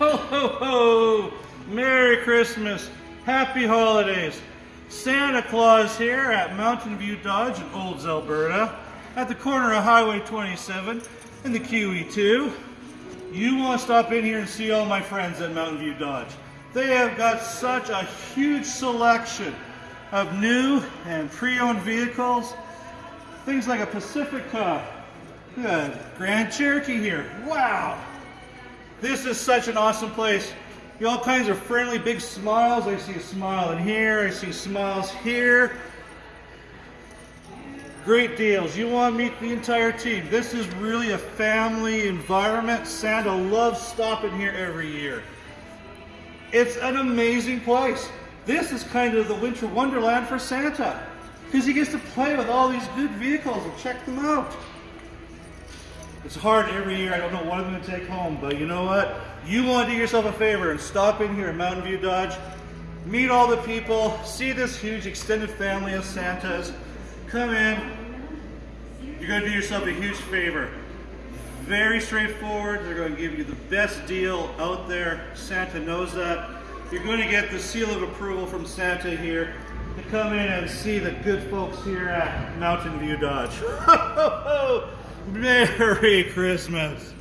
Ho, ho, ho! Merry Christmas! Happy holidays! Santa Claus here at Mountain View Dodge in Olds, Alberta, at the corner of Highway 27 and the QE2. You want to stop in here and see all my friends at Mountain View Dodge. They have got such a huge selection of new and pre-owned vehicles. Things like a Pacifica, that Grand Cherokee here. Wow! This is such an awesome place. You all kinds of friendly big smiles. I see a smile in here. I see smiles here. Great deals. You want to meet the entire team. This is really a family environment. Santa loves stopping here every year. It's an amazing place. This is kind of the winter wonderland for Santa because he gets to play with all these good vehicles and check them out. It's hard every year. I don't know what I'm going to take home, but you know what? You want to do yourself a favor and stop in here at Mountain View Dodge, meet all the people, see this huge extended family of Santas. Come in. You're going to do yourself a huge favor. Very straightforward. They're going to give you the best deal out there. Santa knows that. You're going to get the seal of approval from Santa here to come in and see the good folks here at Mountain View Dodge. Merry Christmas.